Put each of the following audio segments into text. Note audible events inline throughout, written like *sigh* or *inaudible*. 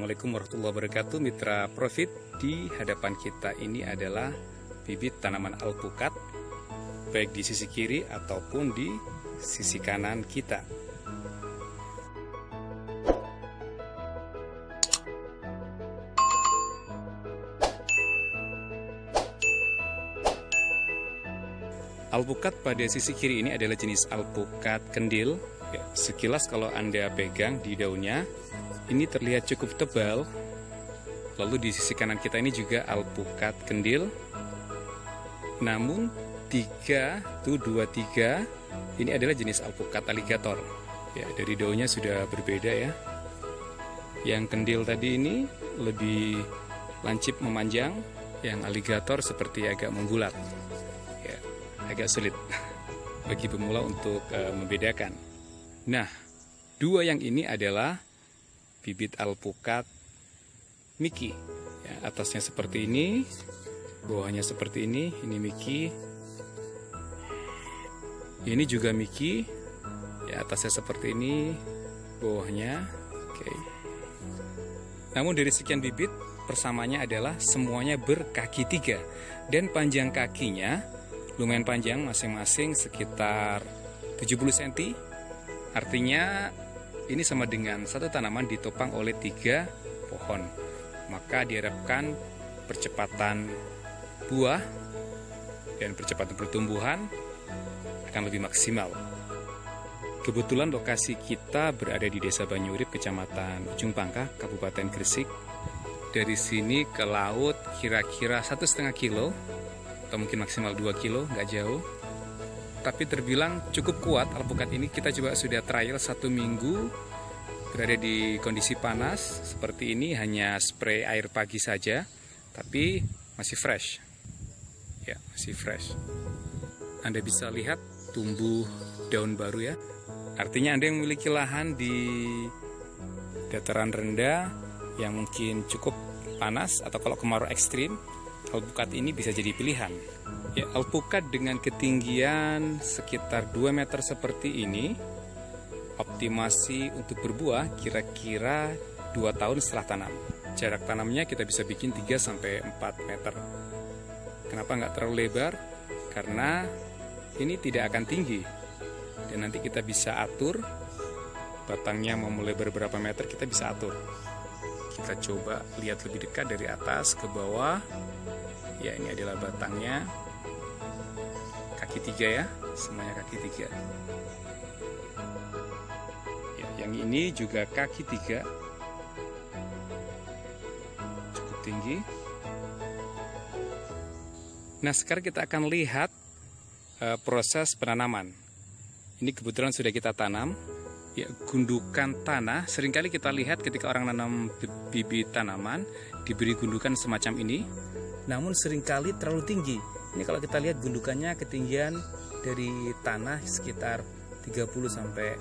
Assalamualaikum warahmatullahi wabarakatuh. Mitra Profit Di hadapan kita ini adalah bibit tanaman alpukat Baik di sisi kiri ataupun di sisi kanan kita. Alpukat pada sisi kiri ini adalah jenis alpukat kendil. Ya, Sekilas kalau Anda pegang di daunnya ini terlihat cukup tebal. Lalu di sisi kanan kita ini juga alpukat kendil. Namun 3 tuh 2 3 ini adalah jenis alpukat aligator. Ya, dari daunnya sudah berbeda ya. Yang kendil tadi ini lebih lancip memanjang, yang aligator seperti agak membulat. Ya, agak sulit *laughs* bagi pemula untuk uh, membedakan. Nah, dua yang ini adalah bibit alpukat Miki. Ya, atasnya seperti ini, bawahnya seperti ini. Ini Miki. Ini juga Miki. Ya, atasnya seperti ini, bawahnya. Oke. Namun dari sekian bibit, persamanya adalah semuanya berkaki tiga dan panjang kakinya lumayan panjang masing-masing sekitar 70 cm. Artinya ini sama dengan satu tanaman ditopang oleh tiga pohon. Maka diharapkan percepatan buah dan percepatan pertumbuhan akan lebih maksimal. Kebetulan lokasi kita berada di Desa Banyurip, Kecamatan Ujung Pangkah, Kabupaten Gresik. Dari sini ke laut kira-kira satu setengah kilo atau mungkin maksimal 2 kilo, nggak jauh tapi terbilang cukup kuat alpukat ini. Kita coba sudah trial satu minggu. Berada di kondisi panas. Seperti ini hanya spray air pagi saja. Tapi masih fresh. Ya masih fresh. Anda bisa lihat tumbuh daun baru ya. Artinya Anda yang memiliki lahan di dataran rendah yang mungkin cukup panas atau kalau kemarau ekstrim alpukat ini bisa jadi pilihan Ya, alpukat dengan ketinggian sekitar 2 meter seperti ini optimasi untuk berbuah kira-kira 2 tahun setelah tanam. Jarak tanamnya kita bisa bikin 3 sampai 4 meter. Kenapa nggak terlalu lebar? Karena ini tidak akan tinggi. Dan nanti kita bisa atur batangnya mau mulai berapa meter kita bisa atur. Kita coba lihat lebih dekat dari atas ke bawah. Ya, ini adalah batangnya. Kaki tiga ya semuanya kaki tiga. Ya, yang ini juga kaki tiga. Cukup tinggi. Nah sekarang kita akan lihat uh, proses penanaman. Ini kebetulan sudah kita tanam ya gundukan tanah sering kali kita lihat ketika orang nanam bibit tanaman diberi gundukan semacam ini namun sering kali terlalu tinggi ini kalau kita lihat gundukannya ketinggian dari tanah sekitar 30 sampai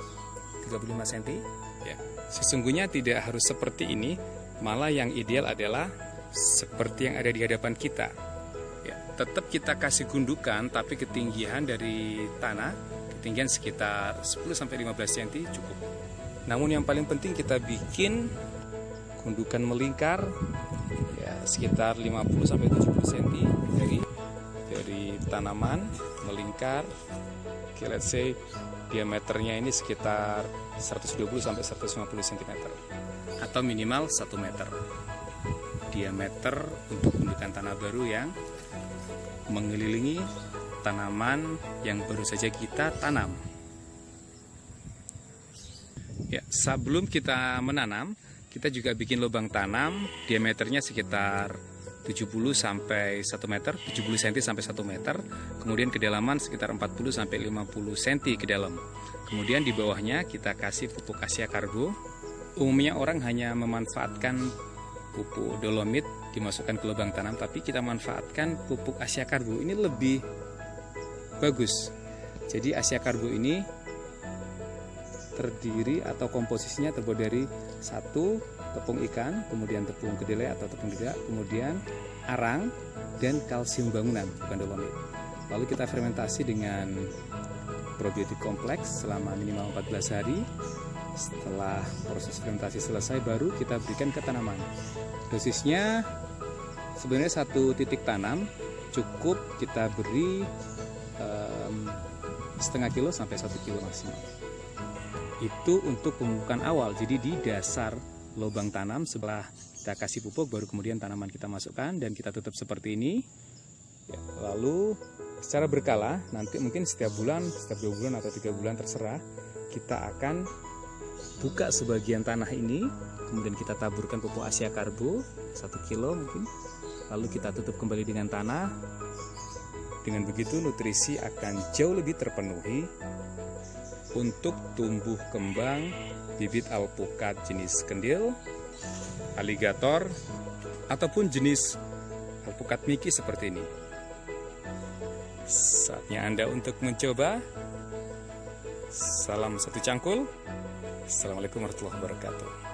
35 cm. Ya, sesungguhnya tidak harus seperti ini, malah yang ideal adalah seperti yang ada di hadapan kita. Tetap kita kasih gundukan tapi ketinggian dari tanah ketinggian sekitar 10 sampai 15 cm cukup. Namun yang paling penting kita bikin gundukan melingkar ya sekitar 50 sampai 70 cm dari dari tanaman melingkar. Oke okay, let's say diameternya ini sekitar 120 sampai 150 cm atau minimal 1 meter. Diameter untuk gundukan tanah baru yang mengelilingi tanaman yang baru saja kita tanam ya sebelum kita menanam kita juga bikin lubang tanam diameternya sekitar 70 sampai 1 meter, 70 cm sampai 1 meter. Kemudian kedalaman sekitar 40 sampai 50 cm ke dalam. Kemudian di bawahnya kita kasih pupuk asia karbo. Umumnya orang hanya memanfaatkan pupuk dolomit dimasukkan ke lubang tanam, tapi kita manfaatkan pupuk asia karbo. Ini lebih bagus. Jadi asia karbo ini terdiri atau komposisinya terbuat dari satu tepung ikan, kemudian tepung kedelai atau tepung tidak, kemudian arang dan kalsium bangunan bukan dolomit. Lalu kita fermentasi dengan probiotik kompleks selama minimal 14 hari setelah proses fermentasi selesai baru kita berikan ke tanaman. Dosisnya sebenarnya satu titik tanam cukup kita beri um, setengah kilo sampai satu kilo maksimal. Itu untuk pemupukan awal. Jadi di dasar lubang tanam setelah kita kasih pupuk baru kemudian tanaman kita masukkan dan kita tutup seperti ini. Lalu secara berkala nanti mungkin setiap bulan setiap dua bulan atau tiga bulan terserah kita akan buka sebagian tanah ini kemudian kita taburkan pupuk Asia Karbo satu kilo mungkin lalu kita tutup kembali dengan tanah dengan begitu nutrisi akan jauh lebih terpenuhi untuk tumbuh kembang bibit alpukat jenis kendil aligator, ataupun jenis alpukat miki seperti ini. Saatnya Anda untuk mencoba. Salam satu cangkul. Assalamualaikum warahmatullahi wabarakatuh.